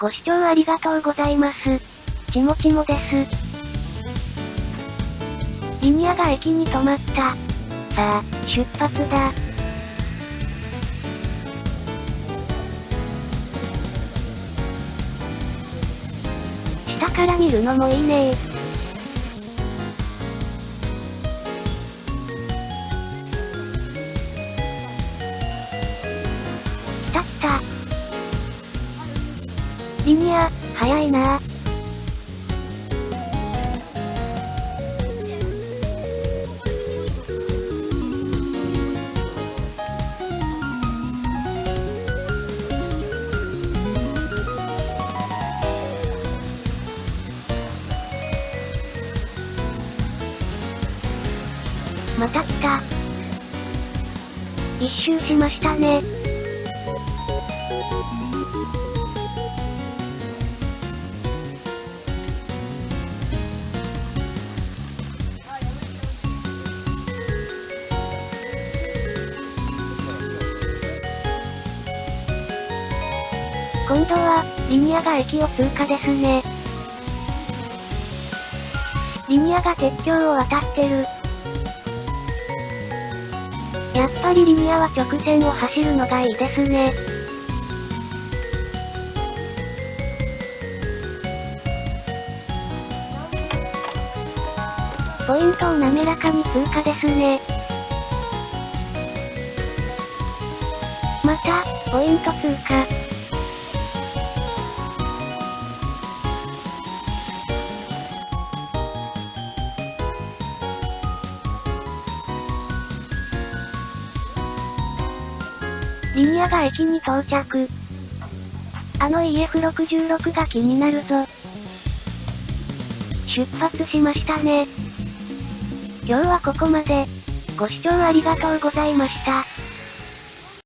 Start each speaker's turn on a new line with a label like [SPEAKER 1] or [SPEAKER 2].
[SPEAKER 1] ご視聴ありがとうございます。ちもちもです。リニアが駅に止まった。さあ、出発だ。下から見るのもいいねリニア、早いなまた来た。一周しましたね。今度は、リニアが駅を通過ですね。リニアが鉄橋を渡ってる。やっぱりリニアは直線を走るのがいいですね。ポイントを滑らかに通過ですね。また、ポイント通過。リニアが駅に到着。あの EF66 が気になるぞ。出発しましたね。今日はここまで。ご視聴ありがとうございました。